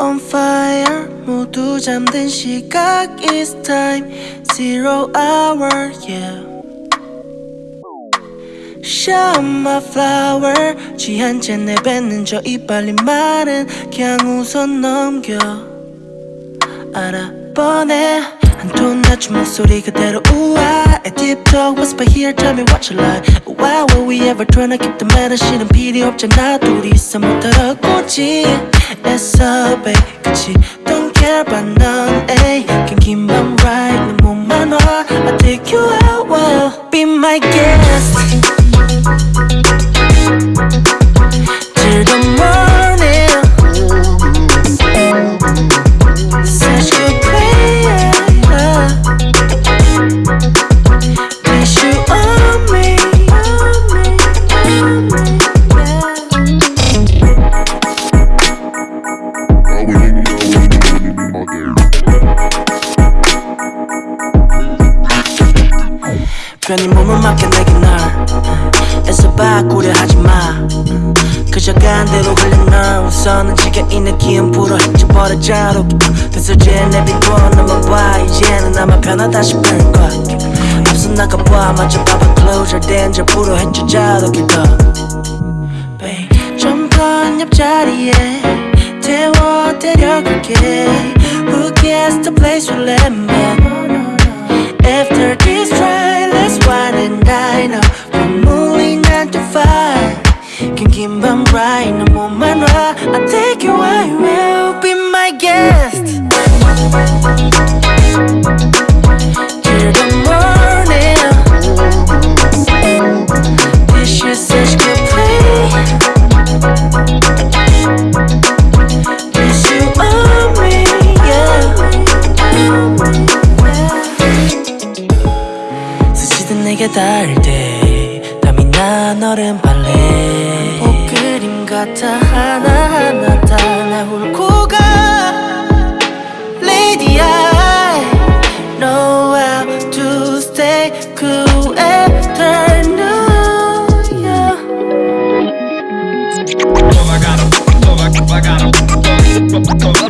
On fire 모두 잠든 시각 It's time Zero hour yeah Show my flower 취한 채 내뱉는 저 이빨이 마른 그냥 웃어 넘겨 알아보네 한 톤 낮춘 목소리 그대로 우아 A deep talk whisper here tell me what you like Why will we ever try to keep the matter 실은 필요 없잖아 둘이서 못 알아보지 애써 babe 그치 Don't care about none ay Can keep my 편히 몸을 맡겨 내게 널. 애써 바꾸려 하지마. 그저 간대로 흘린 널 우선은 지가 있는 기운 불어 헤쳐버려 자로 되서지에 내비고 너만 봐 이제는 아마 편하다 싶을 거야 앞서 나가봐 마저 봐봐. Closer danger 불어 헤쳐 자로 길더 좀더 옆자리에 태워 데려갈게. Who gets the place we let me 5 긴긴 밤 right 너 몸만 와 I'll take you where you will Be my guest Till the morning This is such good play Wish you on me, yeah 스치듯 내게 닿을 때 땀이 나 너른 발레 옷 그림 같아 하나하나 다날 훑고 가 Lady I know how to stay cool New 'em, I got 'em, I got 'em.